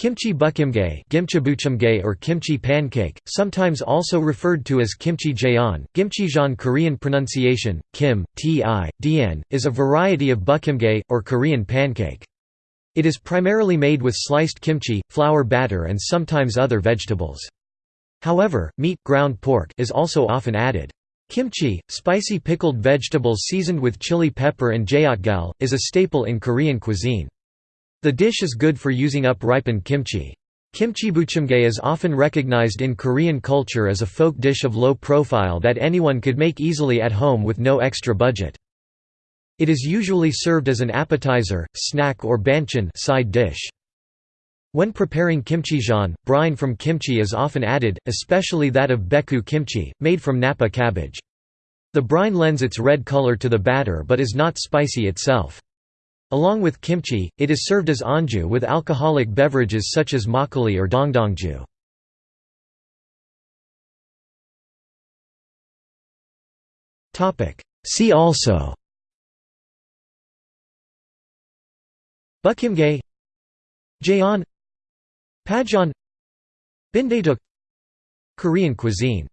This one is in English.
Kimchi buchimgae or kimchi pancake, sometimes also referred to as kimchi jeon, gimchijeon Korean pronunciation, kim, ti, dien, is a variety of buchimgae, or Korean pancake. It is primarily made with sliced kimchi, flour batter and sometimes other vegetables. However, meat ground pork is also often added. Kimchi, spicy pickled vegetables seasoned with chili pepper and jeotgal, is a staple in Korean cuisine. The dish is good for using up ripened kimchi. Kimchibuchimgae is often recognized in Korean culture as a folk dish of low profile that anyone could make easily at home with no extra budget. It is usually served as an appetizer, snack or banchan side dish. When preparing kimchijeon, brine from kimchi is often added, especially that of baechu kimchi, made from napa cabbage. The brine lends its red color to the batter but is not spicy itself. Along with kimchi, it is served as anju with alcoholic beverages such as makgeolli or dongdongju. See also Buchimgae Jeon Pajeon Bindae Korean cuisine